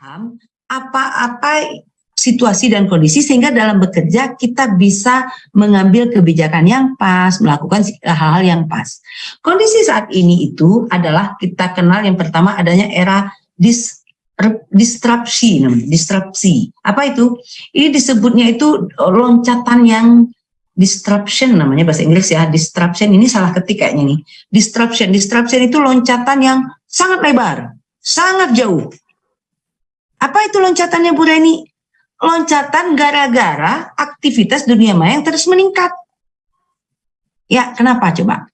paham apa-apa situasi dan kondisi sehingga dalam bekerja kita bisa mengambil kebijakan yang pas, melakukan hal-hal yang pas. Kondisi saat ini itu adalah kita kenal yang pertama adanya era dis disrupsi namanya, disrupsi. Apa itu? Ini disebutnya itu loncatan yang disruption namanya bahasa Inggris ya. Disruption ini salah ketik kayaknya nih. Disruption, disruption itu loncatan yang sangat lebar, sangat jauh. Apa itu loncatannya Bu Reni? loncatan gara-gara aktivitas dunia maya yang terus meningkat. Ya, kenapa coba?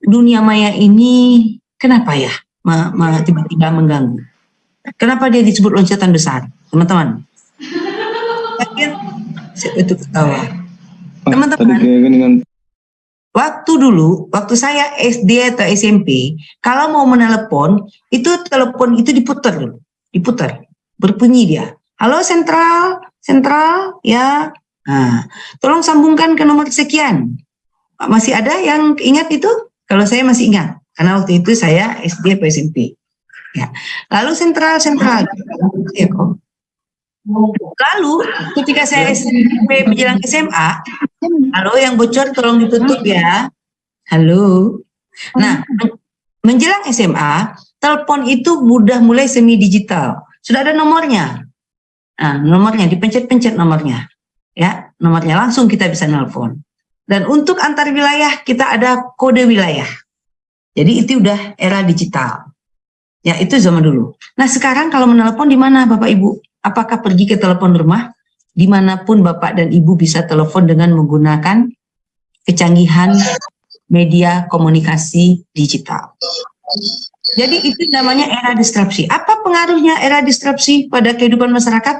Dunia maya ini kenapa ya tiba-tiba mengganggu? Kenapa dia disebut loncatan besar, teman-teman? itu ketawa. Teman-teman, waktu dulu, waktu saya SD atau SMP, kalau mau menelepon, itu telepon itu diputer, diputer, berbunyi dia Halo sentral, sentral ya. Nah, tolong sambungkan ke nomor sekian. Masih ada yang ingat itu? Kalau saya masih ingat, karena waktu itu saya SD atau SMP. Ya. Lalu sentral, sentral. Ya, kok. Lalu ketika saya SMP menjelang SMA, halo yang bocor tolong ditutup ya. Halo. Nah, menjelang SMA, telepon itu mudah mulai semi digital. Sudah ada nomornya. Nah, nomornya dipencet-pencet nomornya. Ya, nomornya langsung kita bisa nelpon. Dan untuk antar wilayah kita ada kode wilayah. Jadi itu udah era digital. Ya, itu zaman dulu. Nah, sekarang kalau menelpon di mana Bapak Ibu? Apakah pergi ke telepon rumah? Di mana pun Bapak dan Ibu bisa telepon dengan menggunakan kecanggihan media komunikasi digital. Jadi itu namanya era disrupsi. Apa pengaruhnya era disrupsi pada kehidupan masyarakat?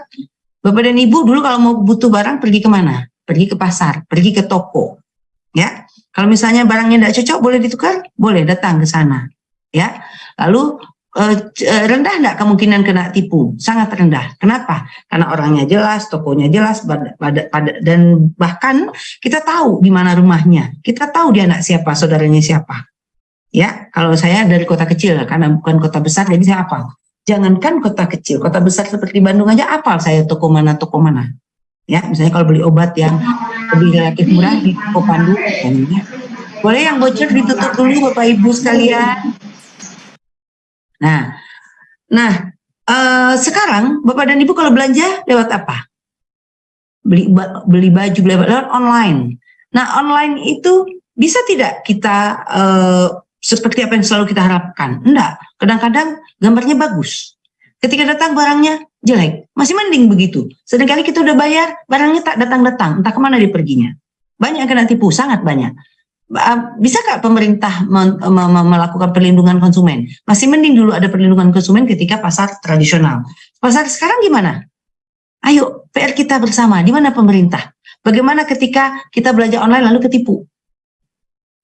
Bapak dan Ibu dulu kalau mau butuh barang pergi ke mana? Pergi ke pasar, pergi ke toko. Ya, kalau misalnya barangnya tidak cocok boleh ditukar, boleh datang ke sana. Ya, lalu eh, eh rendah tidak kemungkinan kena tipu? Sangat rendah. Kenapa? Karena orangnya jelas, tokonya jelas, dan bahkan kita tahu di mana rumahnya. Kita tahu dia anak siapa, saudaranya siapa. Ya, kalau saya dari kota kecil karena bukan kota besar jadi saya apa? Jangankan kota kecil, kota besar seperti Bandung aja apal saya toko mana toko mana. Ya, misalnya kalau beli obat yang lebih relatif murah di toko Pandu ya. Boleh yang bocor ditutup dulu Bapak Ibu sekalian. Nah, nah uh, sekarang Bapak dan Ibu kalau belanja lewat apa? Beli beli baju beli lewat online. Nah, online itu bisa tidak kita uh, seperti apa yang selalu kita harapkan. Enggak, kadang-kadang gambarnya bagus. Ketika datang barangnya jelek, masih mending begitu. Sedangkan kita udah bayar, barangnya tak datang-datang, entah ke mana dia perginya. Banyak yang kena tipu, sangat banyak. Bisa Bisakah pemerintah melakukan perlindungan konsumen? Masih mending dulu ada perlindungan konsumen ketika pasar tradisional. Pasar sekarang gimana? Ayo, PR kita bersama, di mana pemerintah? Bagaimana ketika kita belanja online lalu ketipu?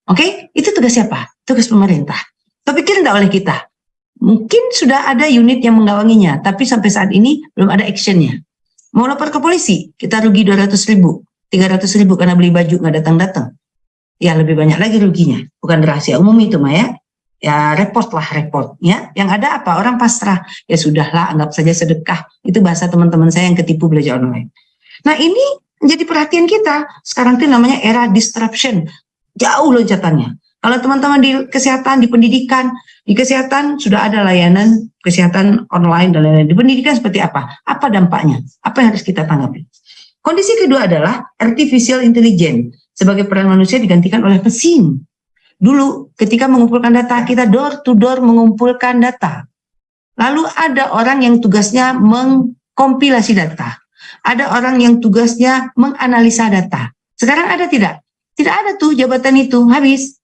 Oke, okay? itu tugas siapa? Tugas pemerintah. Tapi kira tidak oleh kita. Mungkin sudah ada unit yang menggawanginya, tapi sampai saat ini belum ada actionnya. Mau lapor ke polisi, kita rugi 200 ribu, 300 ribu karena beli baju nggak datang-datang. Ya lebih banyak lagi ruginya, bukan rahasia umum itu Maya. Ya repot lah repot. Ya, yang ada apa? Orang pasrah. Ya sudahlah, anggap saja sedekah. Itu bahasa teman-teman saya yang ketipu belajar online. Nah ini menjadi perhatian kita. Sekarang itu namanya era disruption jauh loncatannya. Kalau teman-teman di kesehatan, di pendidikan, di kesehatan sudah ada layanan kesehatan online dan lain-lain. Di pendidikan seperti apa? Apa dampaknya? Apa yang harus kita tanggapi? Kondisi kedua adalah artificial intelligence. Sebagai peran manusia digantikan oleh mesin. Dulu ketika mengumpulkan data, kita door to door mengumpulkan data. Lalu ada orang yang tugasnya mengkompilasi data. Ada orang yang tugasnya menganalisa data. Sekarang ada tidak? Tidak ada tuh jabatan itu, habis.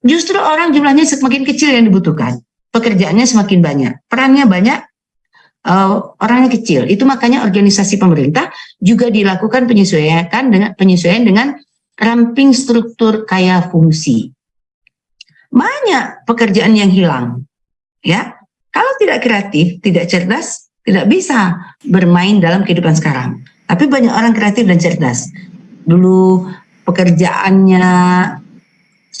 Justru orang jumlahnya semakin kecil yang dibutuhkan. Pekerjaannya semakin banyak. Perannya banyak, uh, orangnya kecil. Itu makanya organisasi pemerintah juga dilakukan penyesuaian dengan penyesuaian dengan ramping struktur kaya fungsi. Banyak pekerjaan yang hilang. Ya, kalau tidak kreatif, tidak cerdas, tidak bisa bermain dalam kehidupan sekarang. Tapi banyak orang kreatif dan cerdas. Dulu pekerjaannya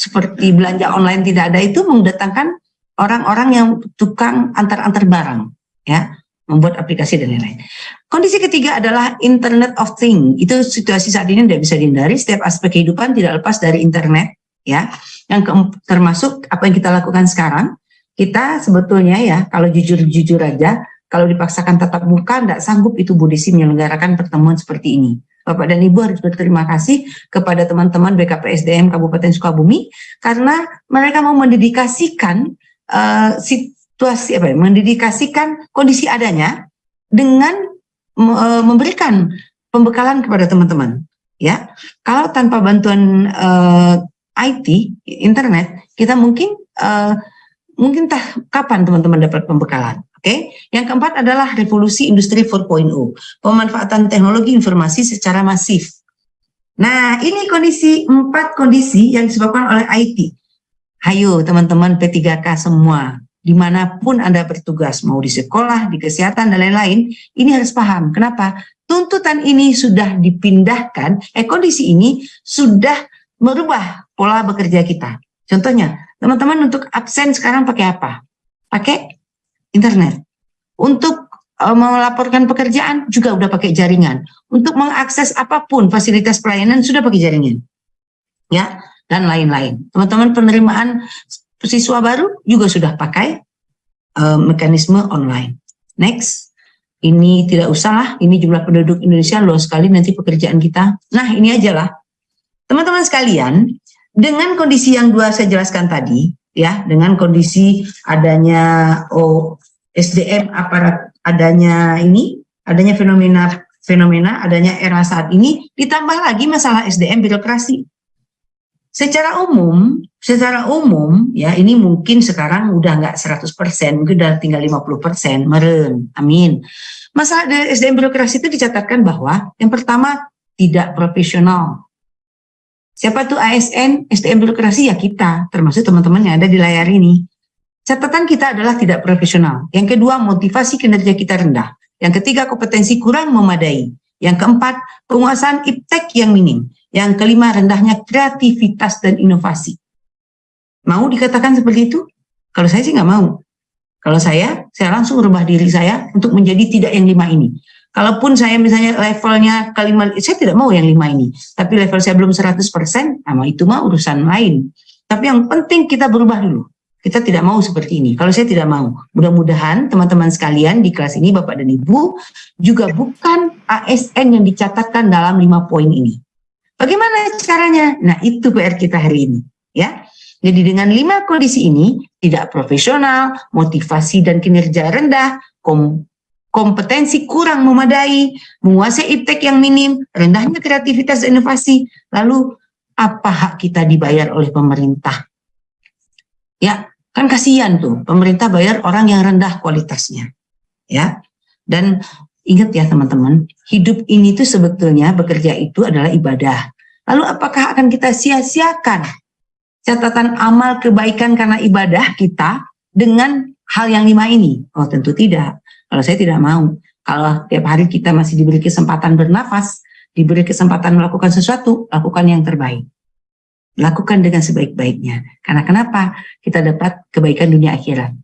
seperti belanja online tidak ada itu mendatangkan orang-orang yang tukang antar-antar barang ya membuat aplikasi dan lain-lain. Kondisi ketiga adalah Internet of Things. Itu situasi saat ini tidak bisa dihindari. Setiap aspek kehidupan tidak lepas dari internet, ya. Yang termasuk apa yang kita lakukan sekarang. Kita sebetulnya ya, kalau jujur-jujur aja, kalau dipaksakan tatap muka, tidak sanggup itu Bu Desi menyelenggarakan pertemuan seperti ini. Bapak dan Ibu harus berterima kasih kepada teman-teman BKPSDM Kabupaten Sukabumi karena mereka mau mendedikasikan uh, situasi apa ya, mendedikasikan kondisi adanya dengan uh, memberikan pembekalan kepada teman-teman. Ya, kalau tanpa bantuan uh, eh, IT, internet, kita mungkin uh, mungkin tah kapan teman-teman dapat pembekalan. Oke, yang keempat adalah revolusi industri 4.0, pemanfaatan teknologi informasi secara masif. Nah, ini kondisi empat kondisi yang disebabkan oleh IT. Hayo teman-teman P3K semua, di mana pun Anda bertugas, mau di sekolah, di kesehatan, dan lain-lain, ini harus paham. Kenapa? Tuntutan ini sudah dipindahkan, eh kondisi ini sudah merubah pola bekerja kita. Contohnya, teman-teman untuk absen sekarang pakai apa? Pakai internet. Untuk uh, melaporkan pekerjaan juga udah pakai jaringan. Untuk mengakses apa pun fasilitas pelayanan sudah pakai jaringan. Ya, dan lain-lain. Teman-teman penerimaan siswa baru juga sudah pakai uh, mekanisme online. Next. Ini tidak usah lah, ini jumlah penduduk Indonesia luas sekali nanti pekerjaan kita. Nah, ini aja lah. Teman-teman sekalian, dengan kondisi yang dua saya jelaskan tadi, ya dengan kondisi adanya oh, SDM aparat adanya ini adanya fenomena fenomena adanya era saat ini ditambah lagi masalah SDM birokrasi. Secara umum secara umum ya ini mungkin sekarang udah nggak 100% mungkin udah tinggal 50% meren amin. Masalah SDM birokrasi itu dicatatkan bahwa yang pertama tidak profesional Siapa tuh ASN, SDM birokrasi ya kita, termasuk teman-teman yang ada di layar ini. Catatan kita adalah tidak profesional. Yang kedua, motivasi kinerja kita rendah. Yang ketiga, kompetensi kurang memadai. Yang keempat, penguasaan iptek yang minim. Yang kelima, rendahnya kreativitas dan inovasi. Mau dikatakan seperti itu? Kalau saya sih nggak mau. Kalau saya, saya langsung merubah diri saya untuk menjadi tidak yang lima ini. Kalaupun saya misalnya levelnya kelima, saya tidak mau yang lima ini. Tapi level saya belum 100%, sama itu mah urusan lain. Tapi yang penting kita berubah dulu. Kita tidak mau seperti ini. Kalau saya tidak mau. Mudah-mudahan teman-teman sekalian di kelas ini, Bapak dan Ibu, juga bukan ASN yang dicatatkan dalam lima poin ini. Bagaimana caranya? Nah, itu PR kita hari ini. ya. Jadi dengan lima kondisi ini, tidak profesional, motivasi dan kinerja rendah, kompetensi kurang memadai, menguasai iptek yang minim, rendahnya kreativitas inovasi, lalu apa hak kita dibayar oleh pemerintah? Ya, kan kasihan tuh, pemerintah bayar orang yang rendah kualitasnya. Ya, dan ingat ya teman-teman, hidup ini tuh sebetulnya bekerja itu adalah ibadah. Lalu apakah akan kita sia-siakan catatan amal kebaikan karena ibadah kita dengan hal yang lima ini? Oh tentu tidak. Kalau saya tidak mau. Kalau tiap hari kita masih diberi kesempatan bernafas, diberi kesempatan melakukan sesuatu, lakukan yang terbaik. Lakukan dengan sebaik-baiknya. Karena kenapa? Kita dapat kebaikan dunia akhirat.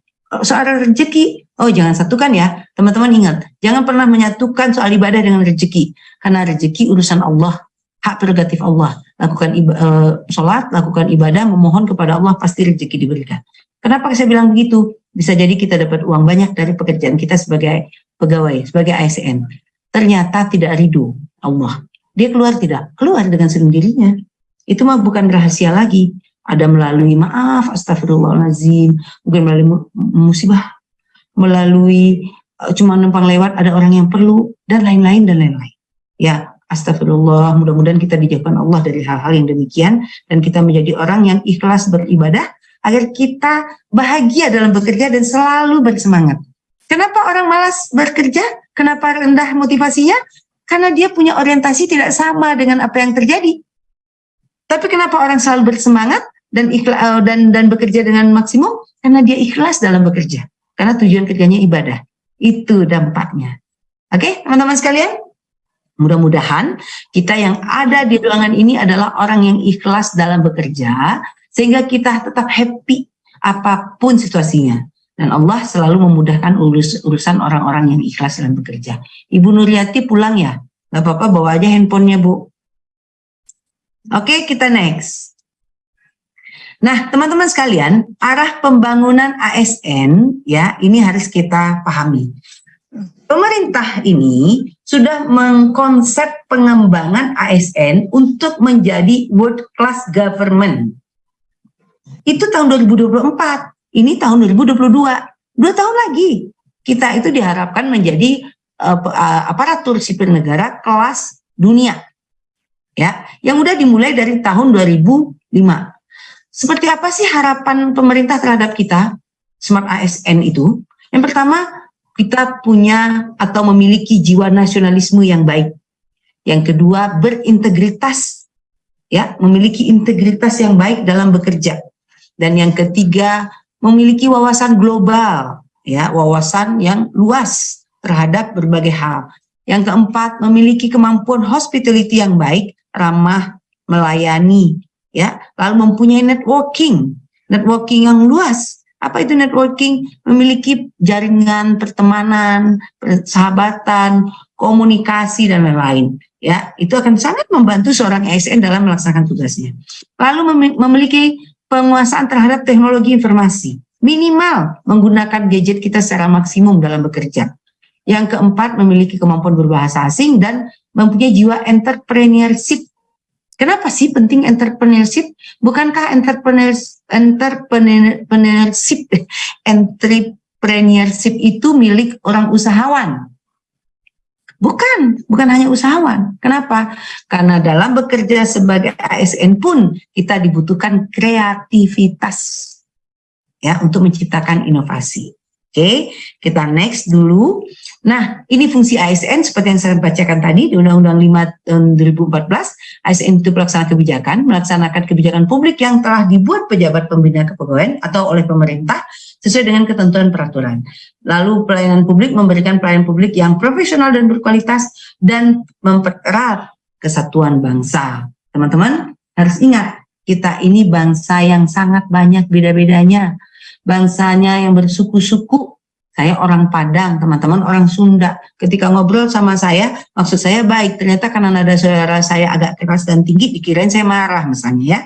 Soal rezeki, oh jangan satukan ya. Teman-teman ingat, jangan pernah menyatukan soal ibadah dengan rezeki. Karena rezeki urusan Allah, hak prerogatif Allah. Lakukan uh, sholat, lakukan ibadah, memohon kepada Allah, pasti rezeki diberikan. Kenapa saya bilang begitu? Bisa jadi kita dapat uang banyak dari pekerjaan kita sebagai pegawai, sebagai ASN. Ternyata tidak ridho Allah. Dia keluar tidak? Keluar dengan sendirinya. Itu mah bukan rahasia lagi. Ada melalui maaf, astagfirullahaladzim, mungkin melalui musibah, melalui uh, cuma numpang lewat ada orang yang perlu, dan lain-lain, dan lain-lain. Ya, astagfirullah, mudah-mudahan kita dijauhkan Allah dari hal-hal yang demikian, dan kita menjadi orang yang ikhlas beribadah, agar kita bahagia dalam bekerja dan selalu bersemangat. Kenapa orang malas bekerja? Kenapa rendah motivasinya? Karena dia punya orientasi tidak sama dengan apa yang terjadi. Tapi kenapa orang selalu bersemangat dan ikhlas, eh, dan dan bekerja dengan maksimum? Karena dia ikhlas dalam bekerja. Karena tujuan kerjanya ibadah. Itu dampaknya. Oke, teman-teman sekalian? Mudah-mudahan kita yang ada di ruangan ini adalah orang yang ikhlas dalam bekerja, sehingga kita tetap happy apa pun situasinya. Dan Allah selalu memudahkan urus, urusan orang-orang yang ikhlas dalam bekerja. Ibu Nuriati pulang ya? Gak apa-apa, bawa aja handphonenya Bu. Oke, kita next. Nah, teman-teman sekalian, arah pembangunan ASN ya, ini harus kita pahami. Pemerintah ini sudah mengkonsep pengembangan ASN untuk menjadi world class government. Itu tahun 2024 ini tahun 2022 dua tahun lagi. Kita itu diharapkan menjadi uh, aparatur sipil negara kelas dunia. Ya yang udah dimulai dari tahun 2005 seperti apa sih harapan pemerintah terhadap kita smart ASN itu? Yang pertama kita punya atau memiliki jiwa nasionalisme yang baik. Yang kedua berintegritas. Ya memiliki integritas yang baik dalam bekerja dan yang ketiga memiliki wawasan global, ya, wawasan yang luas terhadap berbagai hal. Yang keempat, memiliki kemampuan hospitality yang baik, ramah, melayani, ya, lalu mempunyai networking, networking yang luas. Apa itu networking? Memiliki jaringan pertemanan, persahabatan, komunikasi dan lain-lain. Ya, itu akan sangat membantu seorang ASN dalam melaksanakan tugasnya. Lalu memiliki penguasaan terhadap teknologi informasi. Minimal menggunakan gadget kita secara maksimum dalam bekerja. Yang keempat, memiliki kemampuan berbahasa asing dan mempunyai jiwa entrepreneurship. Kenapa sih penting entrepreneurship? Bukankah entrepreneurs, entrepreneurship, entrepreneurship itu milik orang usahawan? Bukan, bukan hanya usahawan. Kenapa? Karena dalam bekerja sebagai ASN pun kita dibutuhkan kreativitas ya untuk menciptakan inovasi. Oke, kita next dulu. Nah, ini fungsi ASN seperti yang saya bacakan tadi di Undang-Undang 5 tahun 2014. ASN itu pelaksana kebijakan, melaksanakan kebijakan publik yang telah dibuat pejabat pembina kepegawaian atau oleh pemerintah sesuai dengan ketentuan peraturan. Lalu pelayanan publik memberikan pelayanan publik yang profesional dan berkualitas dan mempererat kesatuan bangsa. Teman-teman harus ingat, kita ini bangsa yang sangat banyak beda-bedanya. Bangsanya yang bersuku-suku, saya orang Padang, teman-teman orang Sunda. Ketika ngobrol sama saya, maksud saya baik. Ternyata karena nada suara saya agak keras dan tinggi, dikirain saya marah misalnya ya.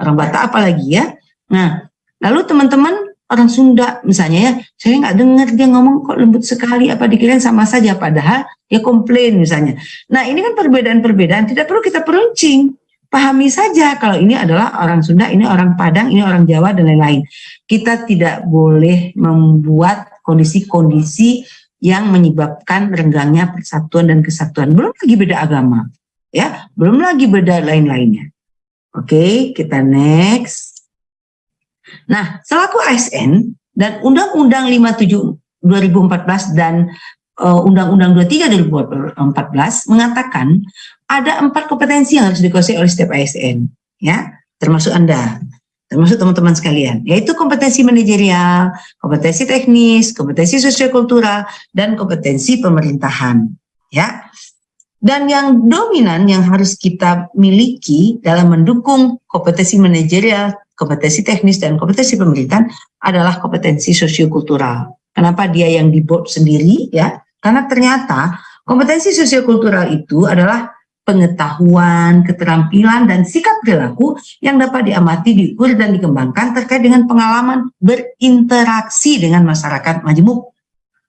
Orang Batak apalagi ya. Nah, lalu teman-teman orang Sunda misalnya ya, saya nggak dengar dia ngomong kok lembut sekali, apa dikirain sama saja, padahal dia komplain misalnya. Nah ini kan perbedaan-perbedaan, tidak perlu kita peruncing, pahami saja kalau ini adalah orang Sunda, ini orang Padang, ini orang Jawa dan lain-lain. Kita tidak boleh membuat kondisi-kondisi yang menyebabkan renggangnya persatuan dan kesatuan. Belum lagi beda agama, ya, belum lagi beda lain-lainnya. Oke, kita next. Nah, selaku ASN dan Undang-Undang 57 2014 dan uh, Undang-Undang 23 2014 mengatakan ada empat kompetensi yang harus dikuasai oleh setiap ASN, ya, termasuk Anda, termasuk teman-teman sekalian, yaitu kompetensi manajerial, kompetensi teknis, kompetensi sosiokultural, dan kompetensi pemerintahan, ya. Dan yang dominan yang harus kita miliki dalam mendukung kompetensi manajerial, kompetensi teknis, dan kompetensi pemerintahan adalah kompetensi sosiokultural. Kenapa dia yang di board sendiri? ya? Karena ternyata kompetensi sosiokultural itu adalah pengetahuan, keterampilan, dan sikap perilaku yang dapat diamati, diukur, dan dikembangkan terkait dengan pengalaman berinteraksi dengan masyarakat majemuk.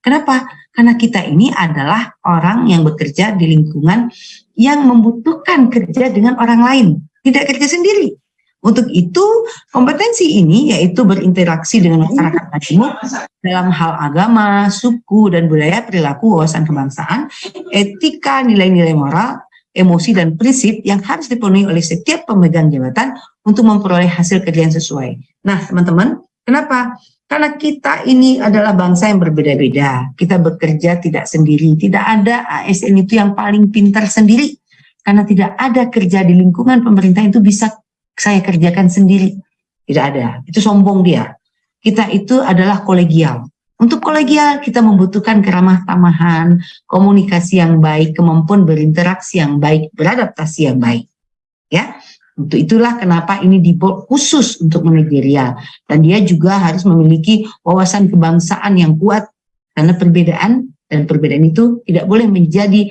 Kenapa? Karena kita ini adalah orang yang bekerja di lingkungan yang membutuhkan kerja dengan orang lain, tidak kerja sendiri. Untuk itu, kompetensi ini yaitu berinteraksi dengan masyarakat majemuk dalam hal agama, suku, dan budaya, perilaku, wawasan kebangsaan, etika, nilai-nilai moral, emosi, dan prinsip yang harus dipenuhi oleh setiap pemegang jabatan untuk memperoleh hasil kerja yang sesuai. Nah, teman-teman, kenapa? Karena kita ini adalah bangsa yang berbeda-beda. Kita bekerja tidak sendiri. Tidak ada ASN itu yang paling pintar sendiri. Karena tidak ada kerja di lingkungan pemerintah itu bisa saya kerjakan sendiri. Tidak ada. Itu sombong dia. Kita itu adalah kolegial. Untuk kolegial kita membutuhkan keramah tamahan, komunikasi yang baik, kemampuan berinteraksi yang baik, beradaptasi yang baik. Ya. Untuk itulah kenapa ini dibuat khusus untuk manajerial. Dan dia juga harus memiliki wawasan kebangsaan yang kuat. Karena perbedaan dan perbedaan itu tidak boleh menjadi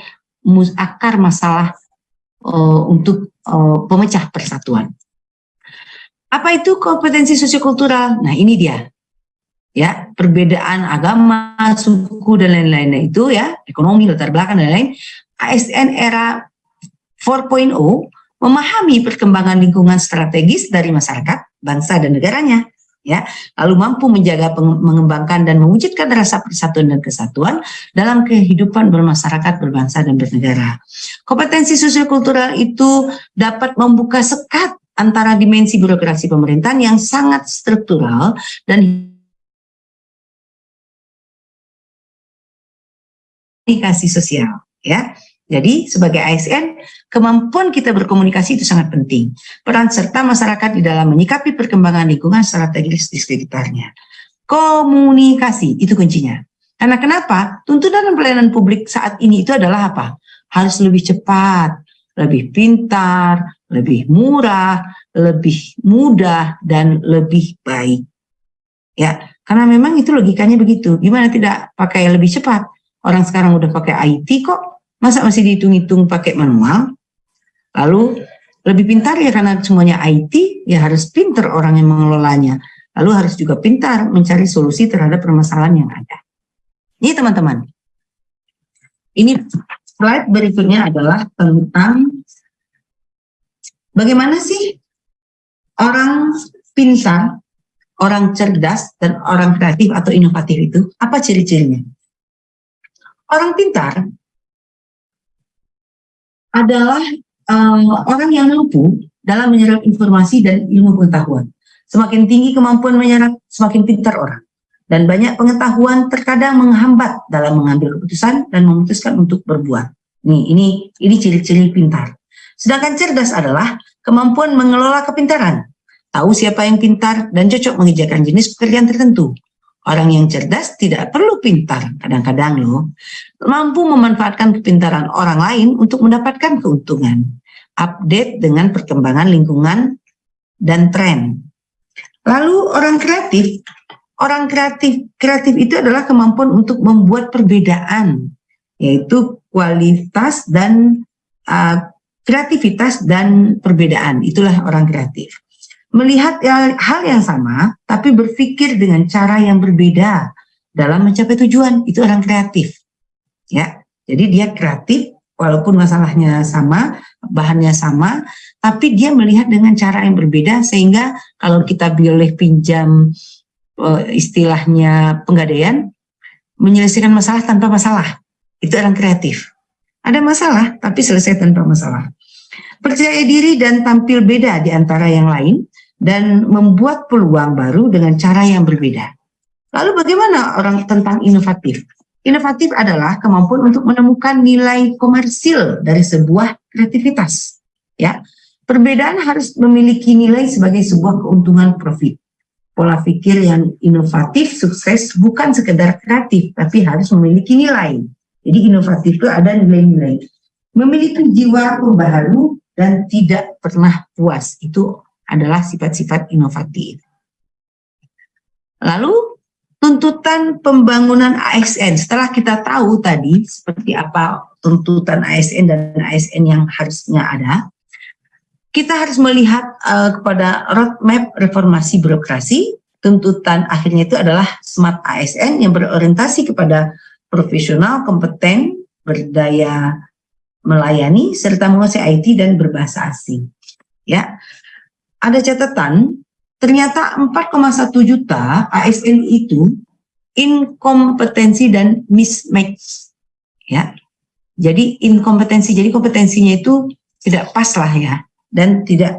akar masalah uh, untuk uh, pemecah persatuan. Apa itu kompetensi sosiokultural? Nah ini dia. Ya, perbedaan agama, suku dan lain-lainnya itu ya, ekonomi, latar belakang dan lain-lain. ASN era 4.0 memahami perkembangan lingkungan strategis dari masyarakat, bangsa dan negaranya ya lalu mampu menjaga mengembangkan dan mewujudkan rasa persatuan dan kesatuan dalam kehidupan bermasyarakat berbangsa dan bernegara kompetensi sosiokultural itu dapat membuka sekat antara dimensi birokrasi pemerintahan yang sangat struktural dan komunikasi sosial ya jadi sebagai ASN, kemampuan kita berkomunikasi itu sangat penting. Peran serta masyarakat di dalam menyikapi perkembangan lingkungan strategis di sekitarnya. Komunikasi itu kuncinya. Karena kenapa? Tuntutan pelayanan publik saat ini itu adalah apa? Harus lebih cepat, lebih pintar, lebih murah, lebih mudah, dan lebih baik. Ya, karena memang itu logikanya begitu. Gimana tidak pakai lebih cepat? Orang sekarang udah pakai IT kok, Masa masih dihitung-hitung pakai manual? Lalu lebih pintar ya karena semuanya IT, ya harus pintar orang yang mengelolanya. Lalu harus juga pintar mencari solusi terhadap permasalahan yang ada. Ini teman-teman. Ini slide berikutnya adalah tentang bagaimana sih orang pintar, orang cerdas, dan orang kreatif atau inovatif itu, apa ciri-cirinya? Orang pintar adalah um, orang yang mampu dalam menyerap informasi dan ilmu pengetahuan. Semakin tinggi kemampuan menyerap, semakin pintar orang. Dan banyak pengetahuan terkadang menghambat dalam mengambil keputusan dan memutuskan untuk berbuat. Nih, ini ini ciri-ciri pintar. Sedangkan cerdas adalah kemampuan mengelola kepintaran. Tahu siapa yang pintar dan cocok mengerjakan jenis pekerjaan tertentu. Orang yang cerdas tidak perlu pintar, kadang-kadang loh, mampu memanfaatkan kepintaran orang lain untuk mendapatkan keuntungan. Update dengan perkembangan lingkungan dan tren. Lalu orang kreatif, orang kreatif kreatif itu adalah kemampuan untuk membuat perbedaan, yaitu kualitas dan uh, kreativitas dan perbedaan. Itulah orang kreatif. Melihat hal yang sama tapi berpikir dengan cara yang berbeda dalam mencapai tujuan. Itu orang kreatif. Ya jadi dia kreatif walaupun masalahnya sama bahannya sama tapi dia melihat dengan cara yang berbeda sehingga kalau kita boleh pinjam uh, istilahnya penggadaian menyelesaikan masalah tanpa masalah. Itu orang kreatif ada masalah tapi selesai tanpa masalah percaya diri dan tampil beda di antara yang lain dan membuat peluang baru dengan cara yang berbeda. Lalu bagaimana orang tentang inovatif? Inovatif adalah kemampuan untuk menemukan nilai komersil dari sebuah kreativitas. Ya, perbedaan harus memiliki nilai sebagai sebuah keuntungan profit. Pola pikir yang inovatif, sukses bukan sekedar kreatif, tapi harus memiliki nilai. Jadi inovatif itu ada nilai-nilai. Memiliki jiwa pembaharu dan tidak pernah puas. Itu adalah sifat-sifat inovatif. Lalu tuntutan pembangunan ASN setelah kita tahu tadi seperti apa tuntutan ASN dan ASN yang harusnya ada, kita harus melihat uh, kepada roadmap reformasi birokrasi. Tuntutan akhirnya itu adalah smart ASN yang berorientasi kepada profesional, kompeten, berdaya melayani, serta menguasai IT dan berbahasa asing. Ya, ada catatan ternyata 4,1 juta ASN itu inkompetensi dan mismatch. Ya. Jadi inkompetensi jadi kompetensinya itu tidak pas lah ya. Dan tidak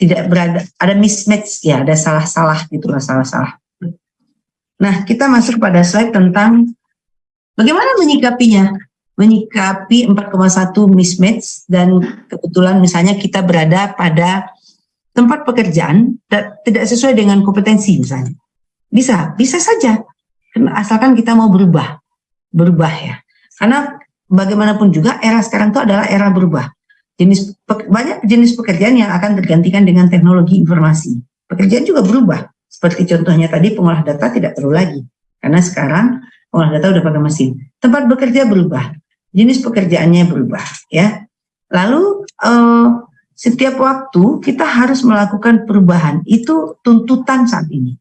tidak berada ada mismatch ya ada salah-salah gitulah salah-salah. Nah kita masuk pada slide tentang bagaimana menyikapinya menyikapi 4,1 mismatch dan kebetulan misalnya kita berada pada tempat pekerjaan tidak sesuai dengan kompetensi misalnya. Bisa, bisa saja. Asalkan kita mau berubah. Berubah ya. Karena bagaimanapun juga era sekarang itu adalah era berubah. jenis banyak jenis pekerjaan yang akan tergantikan dengan teknologi informasi. Pekerjaan juga berubah. Seperti contohnya tadi pengolah data tidak perlu lagi. Karena sekarang pengolah data udah pakai mesin. Tempat bekerja berubah. Jenis pekerjaannya berubah ya. Lalu eh, setiap waktu kita harus melakukan perubahan. Itu tuntutan saat ini.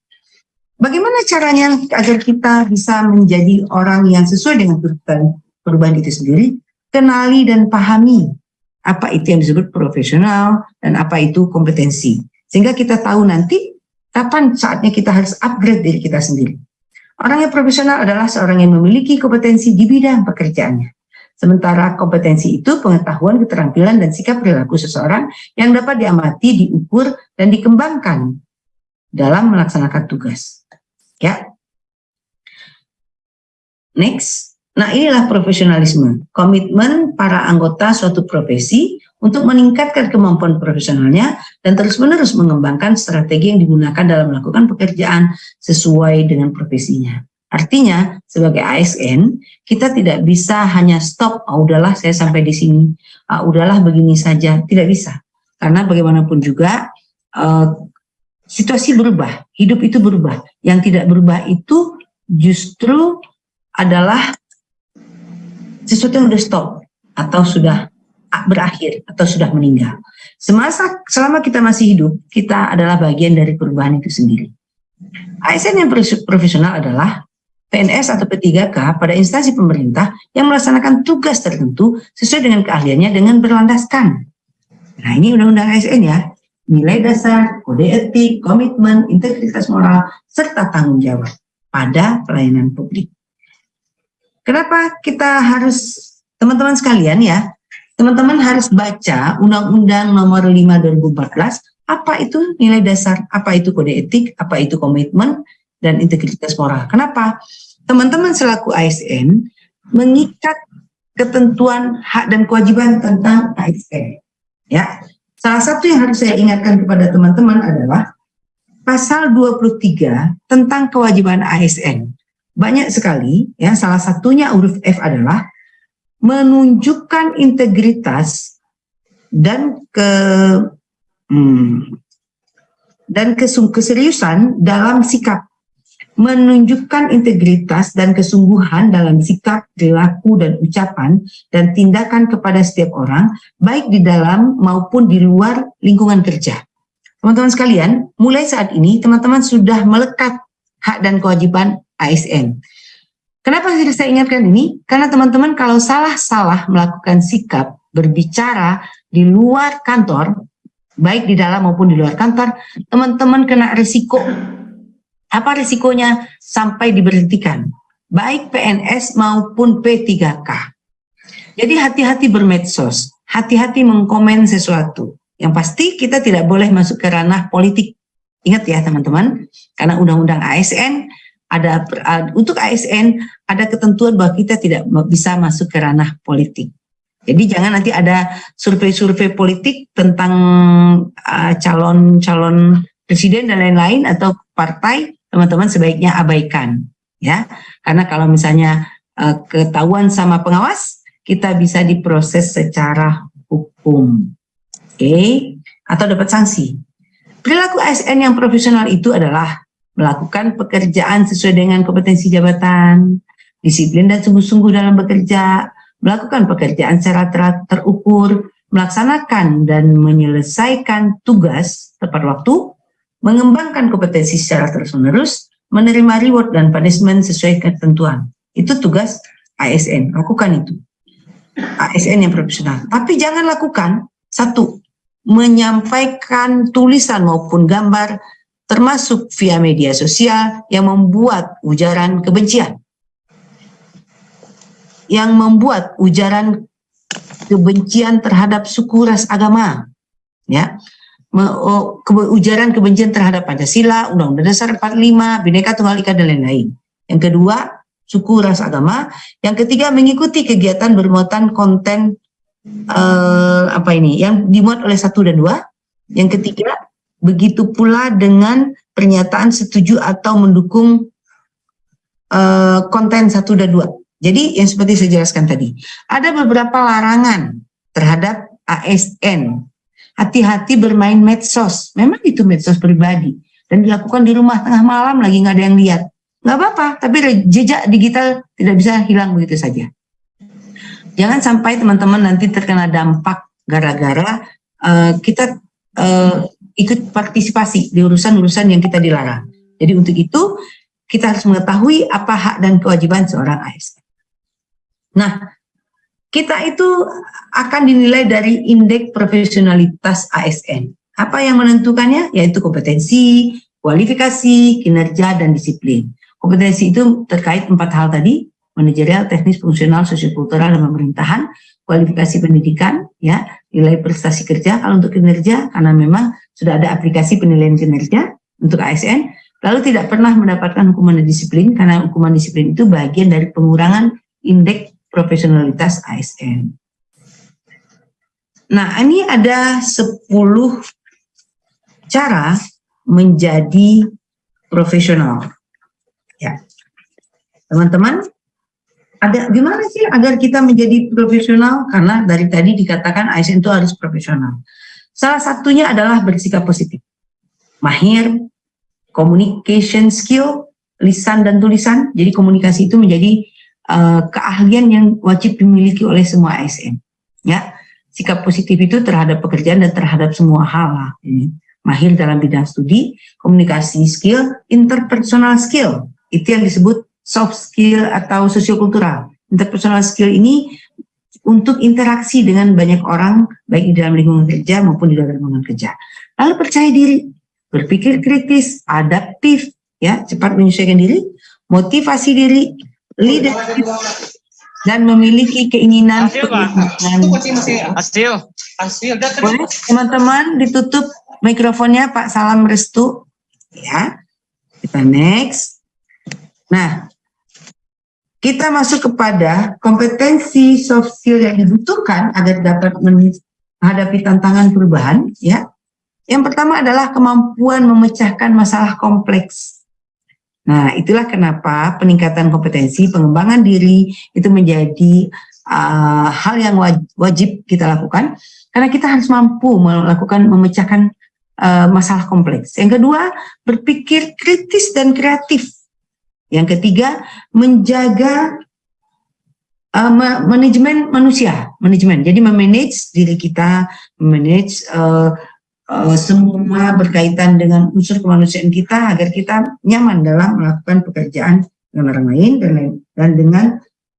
Bagaimana caranya agar kita bisa menjadi orang yang sesuai dengan tuntutan perubahan itu sendiri? Kenali dan pahami apa itu yang disebut profesional dan apa itu kompetensi. Sehingga kita tahu nanti kapan saatnya kita harus upgrade diri kita sendiri. Orang yang profesional adalah seorang yang memiliki kompetensi di bidang pekerjaannya. Sementara kompetensi itu pengetahuan, keterampilan, dan sikap perilaku seseorang yang dapat diamati, diukur, dan dikembangkan dalam melaksanakan tugas. Ya. Next. Nah, inilah profesionalisme. Komitmen para anggota suatu profesi untuk meningkatkan kemampuan profesionalnya dan terus-menerus mengembangkan strategi yang digunakan dalam melakukan pekerjaan sesuai dengan profesinya. Artinya, sebagai ASN, kita tidak bisa hanya stop, oh, udahlah saya sampai di sini, uh, udahlah begini saja, tidak bisa. Karena bagaimanapun juga, uh, situasi berubah, hidup itu berubah. Yang tidak berubah itu justru adalah sesuatu yang sudah stop atau sudah berakhir atau sudah meninggal. Semasa selama kita masih hidup, kita adalah bagian dari perubahan itu sendiri. ASN yang profesional adalah PNS atau P3K pada instansi pemerintah yang melaksanakan tugas tertentu sesuai dengan keahliannya dengan berlandaskan. Nah ini undang-undang ASN ya, nilai dasar, kode etik, komitmen, integritas moral, serta tanggung jawab pada pelayanan publik. Kenapa kita harus, teman-teman sekalian ya, teman-teman harus baca Undang-Undang nomor 5 2014, apa itu nilai dasar, apa itu kode etik, apa itu komitmen, dan integritas moral. Kenapa? Teman-teman selaku ASN mengikat ketentuan hak dan kewajiban tentang ASN. Ya, Salah satu yang harus saya ingatkan kepada teman-teman adalah pasal 23 tentang kewajiban ASN. Banyak sekali, ya salah satunya huruf F adalah menunjukkan integritas dan ke hmm, dan keseriusan dalam sikap menunjukkan integritas dan kesungguhan dalam sikap, perilaku, dan ucapan dan tindakan kepada setiap orang, baik di dalam maupun di luar lingkungan kerja. Teman-teman sekalian, mulai saat ini teman-teman sudah melekat hak dan kewajiban ASN. Kenapa saya ingatkan ini? Karena teman-teman kalau salah-salah melakukan sikap, berbicara di luar kantor, baik di dalam maupun di luar kantor, teman-teman kena risiko apa risikonya sampai diberhentikan? Baik PNS maupun P3K. Jadi hati-hati bermedsos, hati-hati mengkomen sesuatu. Yang pasti kita tidak boleh masuk ke ranah politik. Ingat ya teman-teman, karena undang-undang ASN ada untuk ASN ada ketentuan bahwa kita tidak bisa masuk ke ranah politik. Jadi jangan nanti ada survei-survei politik tentang calon-calon uh, presiden dan lain-lain atau partai teman-teman sebaiknya abaikan ya karena kalau misalnya uh, ketahuan sama pengawas kita bisa diproses secara hukum oke okay? atau dapat sanksi perilaku ASN yang profesional itu adalah melakukan pekerjaan sesuai dengan kompetensi jabatan disiplin dan sungguh-sungguh dalam bekerja melakukan pekerjaan secara ter terukur melaksanakan dan menyelesaikan tugas tepat waktu mengembangkan kompetensi secara terus-menerus, menerima reward dan punishment sesuai ketentuan. Itu tugas ASN, lakukan itu. ASN yang profesional. Tapi jangan lakukan, satu, menyampaikan tulisan maupun gambar, termasuk via media sosial yang membuat ujaran kebencian. Yang membuat ujaran kebencian terhadap suku ras agama. Ya, Oh, ujaran kebencian terhadap Pancasila, Undang-Undang Dasar 45, Bhinneka Tunggal Ika dan lain-lain. Yang kedua, suku ras agama. Yang ketiga, mengikuti kegiatan bermuatan konten uh, apa ini yang dimuat oleh satu dan dua. Yang ketiga, begitu pula dengan pernyataan setuju atau mendukung uh, konten satu dan dua. Jadi yang seperti saya jelaskan tadi, ada beberapa larangan terhadap ASN. Hati-hati bermain medsos. Memang itu medsos pribadi. Dan dilakukan di rumah tengah malam lagi nggak ada yang lihat. Nggak apa-apa, tapi jejak digital tidak bisa hilang begitu saja. Jangan sampai teman-teman nanti terkena dampak gara-gara uh, kita uh, ikut partisipasi di urusan-urusan yang kita dilarang. Jadi untuk itu kita harus mengetahui apa hak dan kewajiban seorang ASN. Nah, kita itu akan dinilai dari indeks profesionalitas ASN. Apa yang menentukannya? Yaitu kompetensi, kualifikasi, kinerja, dan disiplin. Kompetensi itu terkait empat hal tadi, manajerial, teknis, fungsional, sosiokultural, dan pemerintahan, kualifikasi pendidikan, ya, nilai prestasi kerja, kalau untuk kinerja, karena memang sudah ada aplikasi penilaian kinerja untuk ASN, lalu tidak pernah mendapatkan hukuman disiplin, karena hukuman disiplin itu bagian dari pengurangan indeks profesionalitas ASN. Nah, ini ada 10 cara menjadi profesional. Ya. Teman-teman, ada gimana sih agar kita menjadi profesional? Karena dari tadi dikatakan ASN itu harus profesional. Salah satunya adalah bersikap positif. Mahir, communication skill, lisan dan tulisan. Jadi komunikasi itu menjadi uh, keahlian yang wajib dimiliki oleh semua ASN. Ya, sikap positif itu terhadap pekerjaan dan terhadap semua hal lah. Mahir dalam bidang studi, komunikasi skill, interpersonal skill. Itu yang disebut soft skill atau sosiokultural. Interpersonal skill ini untuk interaksi dengan banyak orang, baik di dalam lingkungan kerja maupun di dalam lingkungan kerja. Lalu percaya diri, berpikir kritis, adaptif, ya cepat menyesuaikan diri, motivasi diri, leadership dan memiliki keinginan hasil hasil. Teman-teman ditutup mikrofonnya Pak. Salam Restu. Ya. Kita next. Nah kita masuk kepada kompetensi soft skill yang dibutuhkan agar dapat menghadapi tantangan perubahan ya yang pertama adalah kemampuan memecahkan masalah kompleks Nah, itulah kenapa peningkatan kompetensi, pengembangan diri itu menjadi uh, hal yang wajib kita lakukan karena kita harus mampu melakukan memecahkan uh, masalah kompleks. Yang kedua, berpikir kritis dan kreatif. Yang ketiga, menjaga uh, manajemen manusia, manajemen. Jadi memanage diri kita, memanage uh, uh, semua berkaitan dengan unsur kemanusiaan kita agar kita nyaman dalam melakukan pekerjaan dengan orang lain dan, dan dengan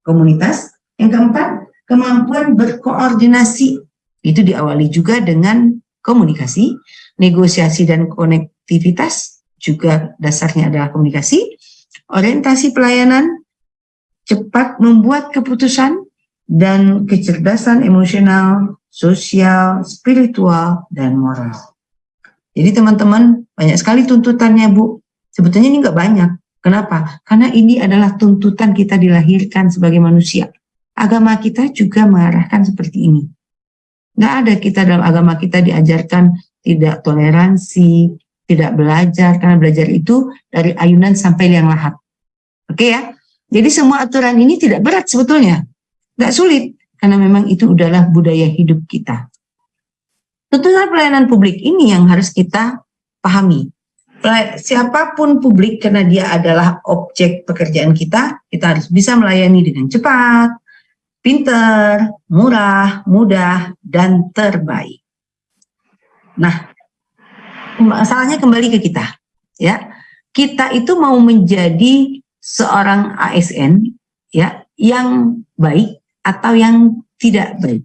komunitas. Yang keempat, kemampuan berkoordinasi itu diawali juga dengan komunikasi, negosiasi dan konektivitas juga dasarnya adalah komunikasi, orientasi pelayanan, cepat membuat keputusan, dan kecerdasan emosional sosial, spiritual, dan moral. Jadi teman-teman, banyak sekali tuntutannya Bu. Sebetulnya ini nggak banyak. Kenapa? Karena ini adalah tuntutan kita dilahirkan sebagai manusia. Agama kita juga mengarahkan seperti ini. Nggak ada kita dalam agama kita diajarkan tidak toleransi, tidak belajar, karena belajar itu dari ayunan sampai liang lahat. Oke ya? Jadi semua aturan ini tidak berat sebetulnya. Nggak sulit karena memang itu adalah budaya hidup kita. Tuntutan pelayanan publik ini yang harus kita pahami. Siapa pun publik karena dia adalah objek pekerjaan kita, kita harus bisa melayani dengan cepat, pinter, murah, mudah, dan terbaik. Nah, masalahnya kembali ke kita, ya. Kita itu mau menjadi seorang ASN, ya, yang baik atau yang tidak baik.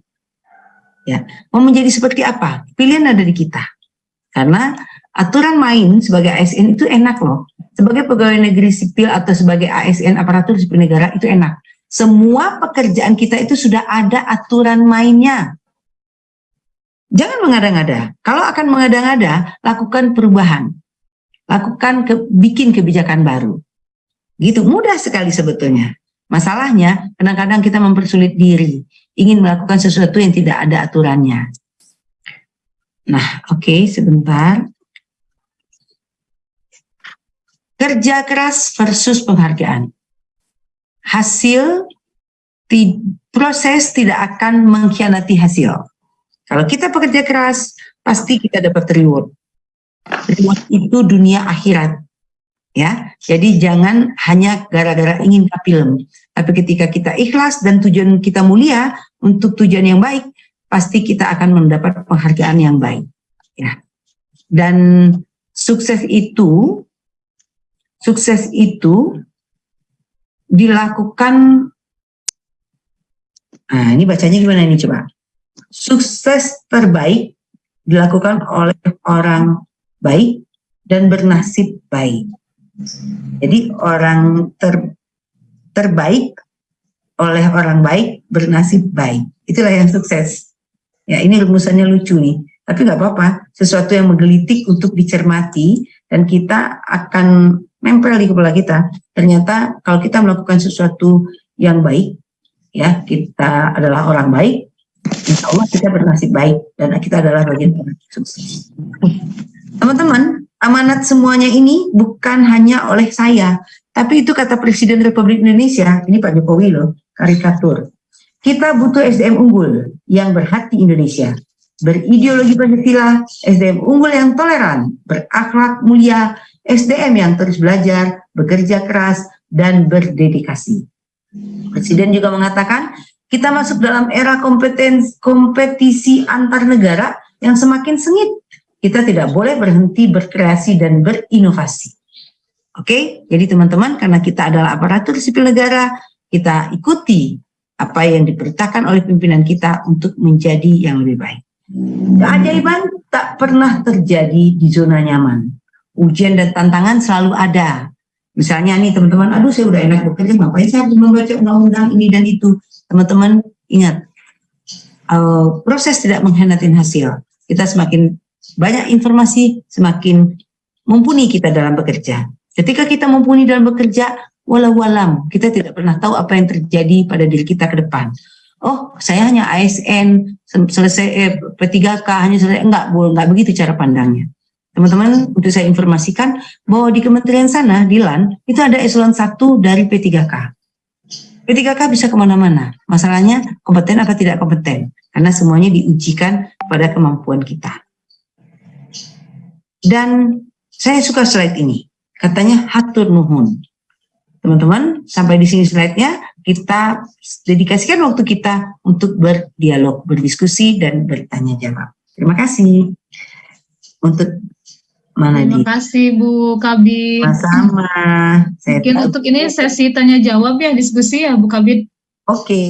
Ya, mau menjadi seperti apa? Pilihan ada di kita. Karena aturan main sebagai ASN itu enak loh. Sebagai pegawai negeri sipil atau sebagai ASN aparatur sipil negara itu enak. Semua pekerjaan kita itu sudah ada aturan mainnya. Jangan mengada-ngada. Kalau akan mengada-ngada, lakukan perubahan. Lakukan ke, bikin kebijakan baru. Gitu, mudah sekali sebetulnya. Masalahnya, kadang-kadang kita mempersulit diri, ingin melakukan sesuatu yang tidak ada aturannya. Nah, oke, okay, sebentar. Kerja keras versus penghargaan. Hasil, proses tidak akan mengkhianati hasil. Kalau kita bekerja keras, pasti kita dapat reward. Reward itu dunia akhirat. Ya, jadi jangan hanya gara-gara ingin kapilem, tapi ketika kita ikhlas dan tujuan kita mulia untuk tujuan yang baik, pasti kita akan mendapat penghargaan yang baik. Ya, dan sukses itu, sukses itu dilakukan. Nah, ini bacanya gimana ini coba? Sukses terbaik dilakukan oleh orang baik dan bernasib baik. Jadi orang ter, terbaik oleh orang baik bernasib baik. Itulah yang sukses. Ya ini rumusannya lucu nih. Tapi nggak apa-apa. Sesuatu yang menggelitik untuk dicermati dan kita akan nempel di kepala kita. Ternyata kalau kita melakukan sesuatu yang baik, ya kita adalah orang baik, insya Allah kita bernasib baik dan kita adalah bagian dari sukses. Teman-teman, amanat semuanya ini bukan hanya oleh saya, tapi itu kata Presiden Republik Indonesia, ini Pak Jokowi loh, karikatur. Kita butuh SDM unggul yang berhati Indonesia, berideologi Pancasila, SDM unggul yang toleran, berakhlak mulia, SDM yang terus belajar, bekerja keras, dan berdedikasi. Presiden juga mengatakan, kita masuk dalam era kompetens, kompetisi antar negara yang semakin sengit kita tidak boleh berhenti berkreasi dan berinovasi. Oke, jadi teman-teman karena kita adalah aparatur sipil negara, kita ikuti apa yang diperintahkan oleh pimpinan kita untuk menjadi yang lebih baik. Keajaiban tak pernah terjadi di zona nyaman. Ujian dan tantangan selalu ada. Misalnya nih teman-teman, aduh saya udah enak bekerja, ngapain saya harus membaca undang-undang ini dan itu. Teman-teman ingat, uh, proses tidak mengkhianatin hasil. Kita semakin banyak informasi, semakin mumpuni kita dalam bekerja. Ketika kita mumpuni dalam bekerja, walau walam, kita tidak pernah tahu apa yang terjadi pada diri kita ke depan. Oh, saya hanya ASN, selesai eh, P3K, hanya selesai, enggak, enggak begitu cara pandangnya. Teman-teman, untuk saya informasikan bahwa di kementerian sana, di LAN, itu ada eselon 1 dari P3K. P3K bisa ke mana-mana. Masalahnya kompeten atau tidak kompeten. Karena semuanya diujikan pada kemampuan kita. Dan saya suka slide ini. Katanya hatur nuhun. Teman-teman, sampai di sini slide-nya, kita dedikasikan waktu kita untuk berdialog, berdiskusi, dan bertanya jawab. Terima kasih. Untuk mana Terima kasih Bu Kabit. Sama-sama. Mungkin untuk ini sesi tanya jawab ya, diskusi ya Bu Kabit. Oke. Okay.